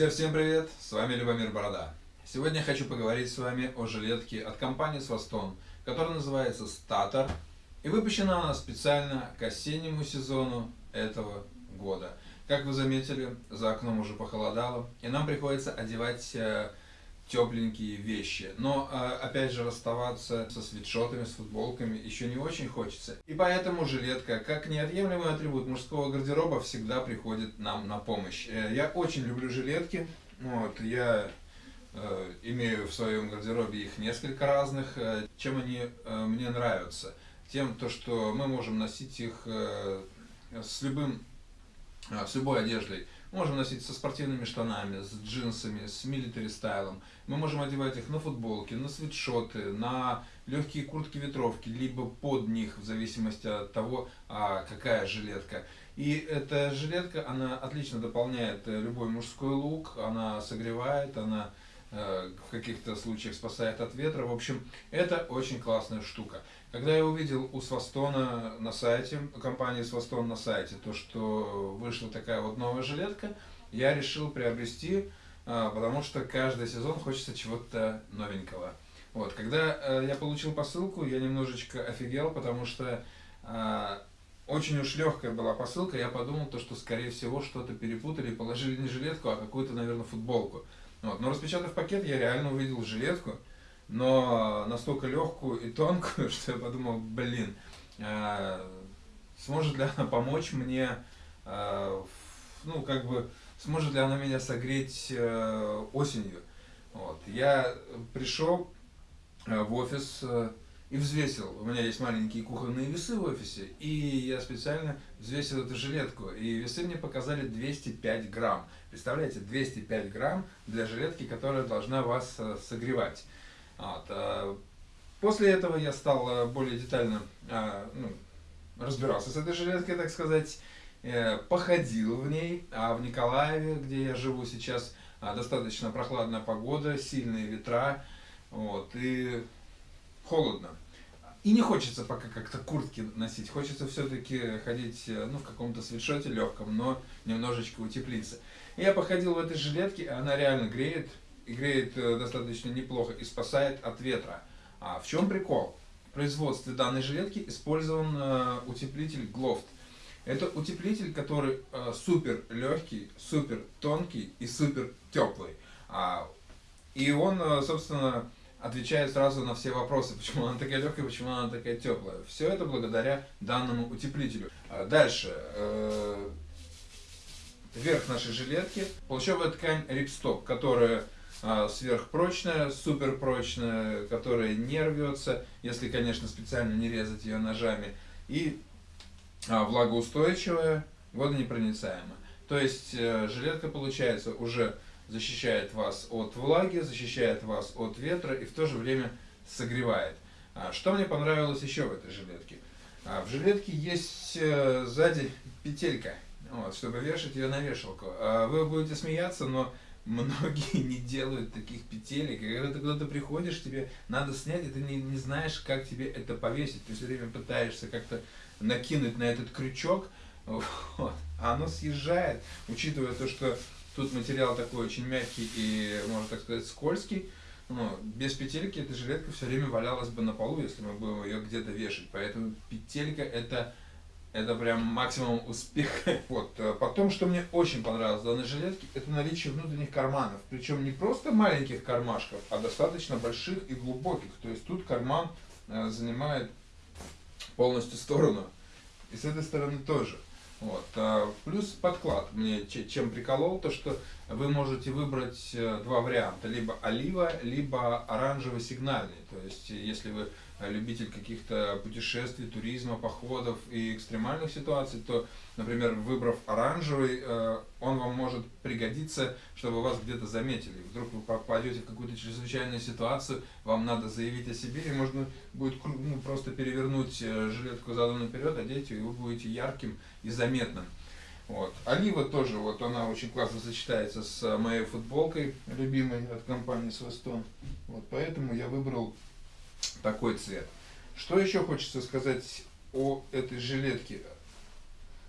Друзья, всем привет! С вами Любомир Борода. Сегодня я хочу поговорить с вами о жилетке от компании Свастон, которая называется Статор. И выпущена она специально к осеннему сезону этого года. Как вы заметили, за окном уже похолодало, и нам приходится одевать э, тепленькие вещи. Но, а, опять же, расставаться со свитшотами, с футболками еще не очень хочется. И поэтому жилетка, как неотъемлемый атрибут мужского гардероба, всегда приходит нам на помощь. Э, я очень люблю жилетки. Вот, я э, имею в своем гардеробе их несколько разных. Э, чем они мне нравятся? Тем, то, что мы можем носить их с любым, с любой одеждой. Можем носить со спортивными штанами, с джинсами, с милитари стайлом. Мы можем одевать их на футболки, на свитшоты, на легкие куртки-ветровки, либо под них, в зависимости от того, а, какая жилетка. И эта жилетка, она отлично дополняет э, любой мужской лук, она согревает, она в каких-то случаях спасает от ветра. В общем, это очень классная штука. Когда я увидел у Свастона на сайте, компании Свастон на сайте, то, что вышла такая вот новая жилетка, я решил приобрести, а, потому что каждый сезон хочется чего-то новенького. Вот, когда э, я получил посылку, я немножечко офигел, потому что очень уж легкая была посылка, я подумал, то, что скорее всего что-то перепутали, положили не жилетку, а какую-то, наверное, футболку. Вот. Но распечатав пакет, я реально увидел жилетку, но настолько легкую и тонкую, что я подумал, блин, э, сможет ли она помочь мне, э, ну, как бы, сможет ли она меня согреть э, осенью. Вот. Я пришел в офис и взвесил. У меня есть маленькие кухонные весы в офисе, и я специально взвесил эту жилетку. И весы мне показали 205 грамм. Представляете, 205 грамм для жилетки, которая должна вас согревать. Вот. А, после этого я стал а, более детально ну, разбирался с этой жилеткой, так сказать, э, походил в ней, а в Николаеве, где я живу сейчас, достаточно прохладная погода, сильные ветра, вот, и холодно. И не хочется пока как-то куртки носить, хочется все-таки ходить э, ну, в каком-то свитшоте легком, но немножечко утеплиться. И я походил в этой жилетке, она реально греет, и греет э, достаточно неплохо и спасает от ветра. А в чем прикол? В производстве данной жилетки использован э, утеплитель Gloft. Это утеплитель, который э, супер легкий, супер тонкий и супер теплый. А, и он, собственно, отвечает сразу на все вопросы, почему она такая легкая, почему она такая теплая. Все это благодаря данному утеплителю. А дальше. Верх нашей жилетки. Плащевая ткань Ripstop, которая а, сверхпрочная, суперпрочная, которая не рвется, если, конечно, специально не резать ее ножами, и а, влагоустойчивая, водонепроницаемая. То есть э, жилетка, получается, уже защищает вас от влаги, защищает вас от ветра и в то же время согревает. А, что мне понравилось еще в этой жилетке? В жилетке есть э, сзади петелька, вот, чтобы вешать ее на вешалку. Вы будете смеяться, но многие не делают таких петелек. И когда ты куда-то приходишь, тебе надо снять, и ты не, не знаешь, как тебе это повесить. Ты все время пытаешься как-то накинуть на этот крючок, вот, а оно съезжает, учитывая то, что тут материал такой очень мягкий и, можно так сказать, скользкий. Ну, без петельки эта жилетка все время валялась бы на полу, если мы будем ее где-то вешать. Поэтому петелька это это прям максимум успеха. Вот. Потом, что мне очень понравилось в данной жилетке, это наличие внутренних карманов. Причем не просто маленьких кармашков, а достаточно больших и глубоких. То есть тут карман э, занимает полностью сторону. И с этой стороны тоже. Вот. А плюс подклад. Мне чем приколол, то что вы можете выбрать э, два варианта. Либо олива, либо оранжевый сигнальный. То есть, если вы любитель каких-то путешествий, туризма, походов и экстремальных ситуаций, то, например, выбрав оранжевый, э, он вам может пригодиться, чтобы вас где-то заметили. Вдруг вы попадете в какую-то чрезвычайную ситуацию, вам надо заявить о себе, и можно будет ну, просто перевернуть э, жилетку задом наперед, одеть и вы будете ярким и заметным. Вот. Олива тоже, вот она очень классно сочетается с моей футболкой, любимой от компании Свастон. Вот поэтому я выбрал такой цвет. Что еще хочется сказать о этой жилетке?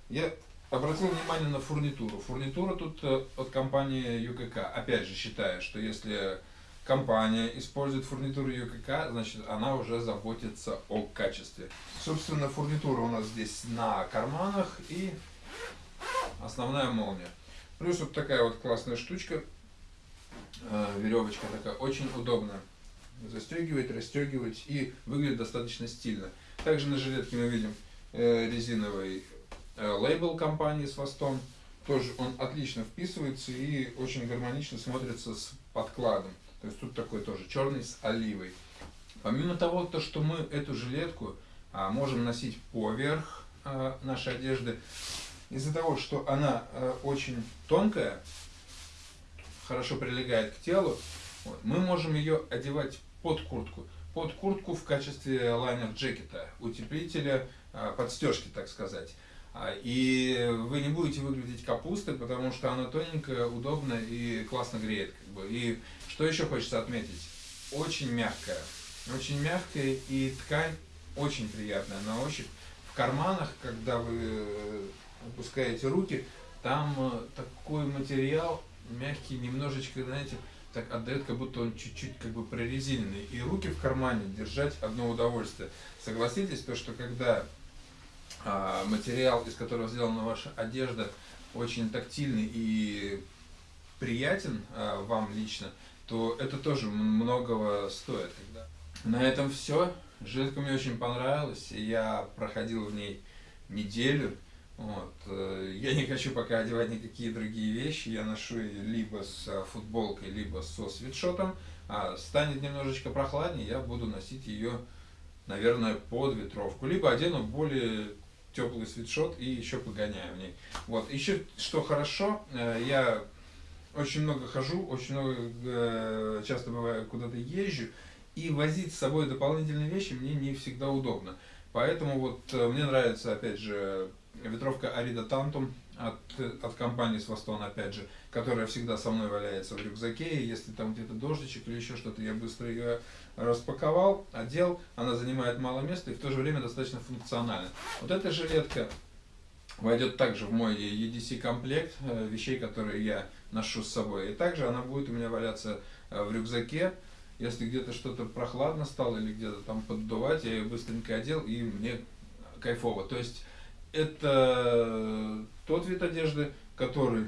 Я обратил внимание на фурнитуру. Фурнитура тут э, от компании ЮКК. Опять же, считаю, что если компания использует фурнитуру ЮКК, значит она уже заботится о качестве. Собственно, фурнитура у нас здесь на карманах и основная молния. Плюс вот такая вот классная штучка, э, веревочка такая, очень удобная. Застегивать, расстегивать и выглядит достаточно стильно. Также на жилетке мы видим э, резиновый э, лейбл компании с хвостом. Тоже он отлично вписывается и очень гармонично смотрится с подкладом. То есть тут такой тоже черный с оливой. Помимо того, то, что мы эту жилетку а, можем носить поверх а, нашей одежды, из-за того, что она а, очень тонкая, хорошо прилегает к телу, мы можем ее одевать под куртку. Под куртку в качестве лайнер-джекета, утеплителя, а, подстежки, так сказать. А, и вы не будете выглядеть капустой, потому что она тоненькая, удобная и классно греет. Как бы. И что еще хочется отметить? Очень мягкая. Очень мягкая и ткань очень приятная на ощупь. В карманах, когда вы э, опускаете руки, там э, такой материал мягкий, немножечко, знаете, так отдает, как будто он чуть-чуть как бы прорезиненный. И руки в кармане держать одно удовольствие. Согласитесь, то, что когда а, материал, из которого сделана ваша одежда, очень тактильный и приятен а, вам лично, то это тоже многого стоит. Когда... На этом все. Жилетка мне очень понравилась. Я проходил в ней неделю. Вот. Э, я не хочу пока одевать никакие другие вещи. Я ношу либо с футболкой, либо со свитшотом. А станет немножечко прохладнее, я буду носить ее, наверное, под ветровку. Либо одену более теплый свитшот и еще погоняю в ней. Вот. Еще что хорошо, э, я очень много хожу, очень много, э, часто бываю, куда-то езжу, и возить с собой дополнительные вещи мне не всегда удобно. Поэтому вот э, мне нравится, опять же, ветровка Арида Тантум от, от компании Свастон, опять же, которая всегда со мной валяется в рюкзаке, и если там где-то дождичек или еще что-то, я быстро ее распаковал, одел, она занимает мало места и в то же время достаточно функциональна. Вот эта жилетка войдет также в мой EDC комплект э, вещей, которые я ношу с собой. И также она будет у меня валяться э, в рюкзаке. Если где-то что-то прохладно стало или где-то там поддувать, я ее быстренько одел и мне кайфово. То есть это тот вид одежды, который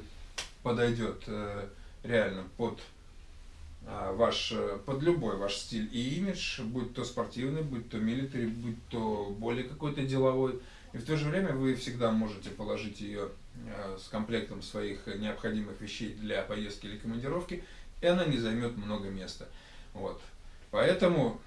подойдет э, реально под а, ваш, под любой ваш стиль и имидж, будь то спортивный, будь то милитари, будь то более какой-то деловой. И в то же время вы всегда можете положить ее э, с комплектом своих необходимых вещей для поездки или командировки, и она не займет много места. Вот. Поэтому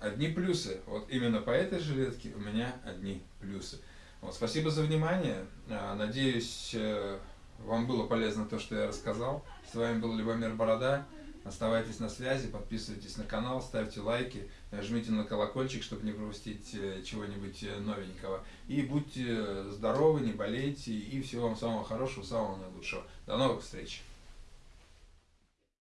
одни плюсы. Вот именно по этой жилетке у меня одни плюсы. Вот, спасибо за внимание. А, надеюсь, э, вам было полезно то, что я рассказал. С вами был Любомир Борода. Оставайтесь на связи, подписывайтесь на канал, ставьте лайки, жмите на колокольчик, чтобы не пропустить э, чего-нибудь э, новенького. И будьте здоровы, не болейте, и всего вам самого хорошего, самого наилучшего. До новых встреч!